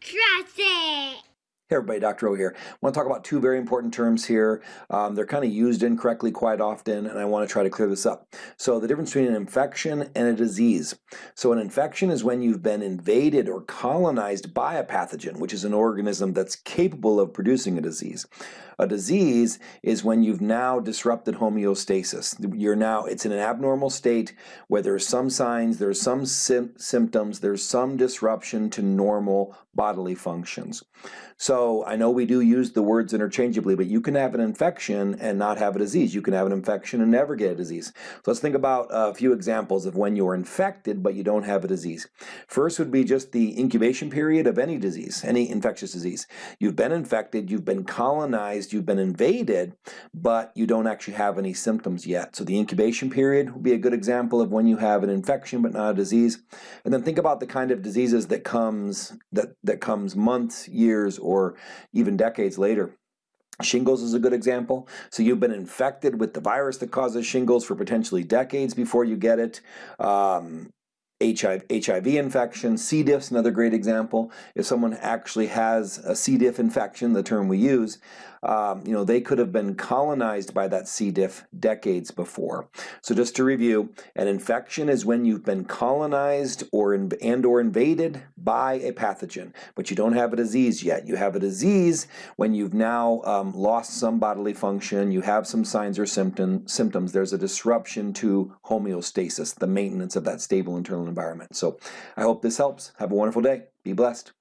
Trust it. Hey everybody, Dr. O here. I want to talk about two very important terms here. Um, they're kind of used incorrectly quite often, and I want to try to clear this up. So the difference between an infection and a disease. So an infection is when you've been invaded or colonized by a pathogen, which is an organism that's capable of producing a disease. A disease is when you've now disrupted homeostasis. You're now, it's in an abnormal state where there's some signs, there's some symptoms, there's some disruption to normal bodily functions. So I know we do use the words interchangeably, but you can have an infection and not have a disease. You can have an infection and never get a disease. So let's think about a few examples of when you're infected but you don't have a disease. First would be just the incubation period of any disease, any infectious disease. You've been infected, you've been colonized, you've been invaded, but you don't actually have any symptoms yet. So the incubation period would be a good example of when you have an infection but not a disease. And then think about the kind of diseases that comes that, that comes months, years, or even decades later. Shingles is a good example. So you've been infected with the virus that causes shingles for potentially decades before you get it. Um, HIV, HIV infection, C. diff's another great example. If someone actually has a C. diff infection, the term we use, um, you know, they could have been colonized by that C. diff decades before. So just to review, an infection is when you've been colonized or in, and or invaded by a pathogen, but you don't have a disease yet. You have a disease when you've now um, lost some bodily function, you have some signs or symptom, symptoms, there's a disruption to homeostasis, the maintenance of that stable internal environment. So I hope this helps. Have a wonderful day. Be blessed.